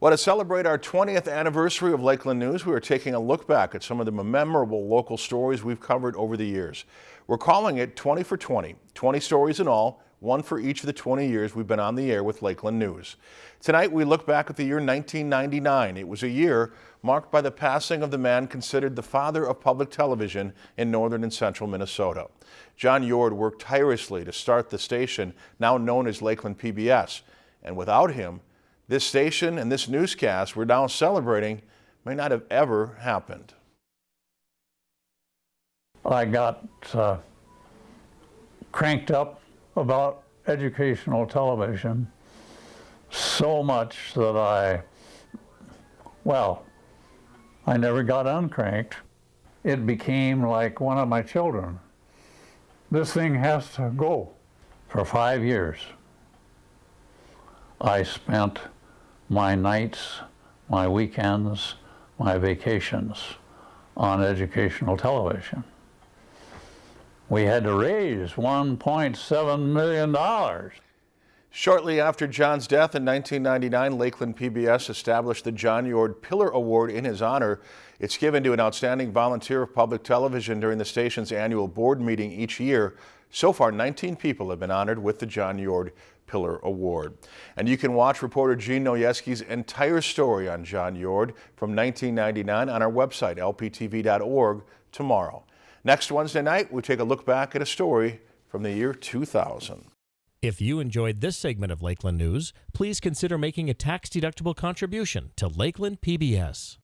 Well, to celebrate our 20th anniversary of Lakeland News, we are taking a look back at some of the memorable local stories we've covered over the years. We're calling it 20 for 20, 20 stories in all, one for each of the 20 years we've been on the air with Lakeland News. Tonight, we look back at the year 1999. It was a year marked by the passing of the man considered the father of public television in northern and central Minnesota. John Yord worked tirelessly to start the station, now known as Lakeland PBS, and without him, this station and this newscast we're now celebrating may not have ever happened. I got uh, cranked up about educational television so much that I, well, I never got uncranked. It became like one of my children. This thing has to go. For five years, I spent my nights, my weekends, my vacations on educational television. We had to raise $1.7 million. Shortly after John's death in 1999, Lakeland PBS established the John Yord Pillar Award in his honor. It's given to an outstanding volunteer of public television during the station's annual board meeting each year. So far, 19 people have been honored with the John Yord Pillar Award. And you can watch reporter Gene Noyeski's entire story on John Yord from 1999 on our website, lptv.org, tomorrow. Next Wednesday night, we take a look back at a story from the year 2000. If you enjoyed this segment of Lakeland News, please consider making a tax-deductible contribution to Lakeland PBS.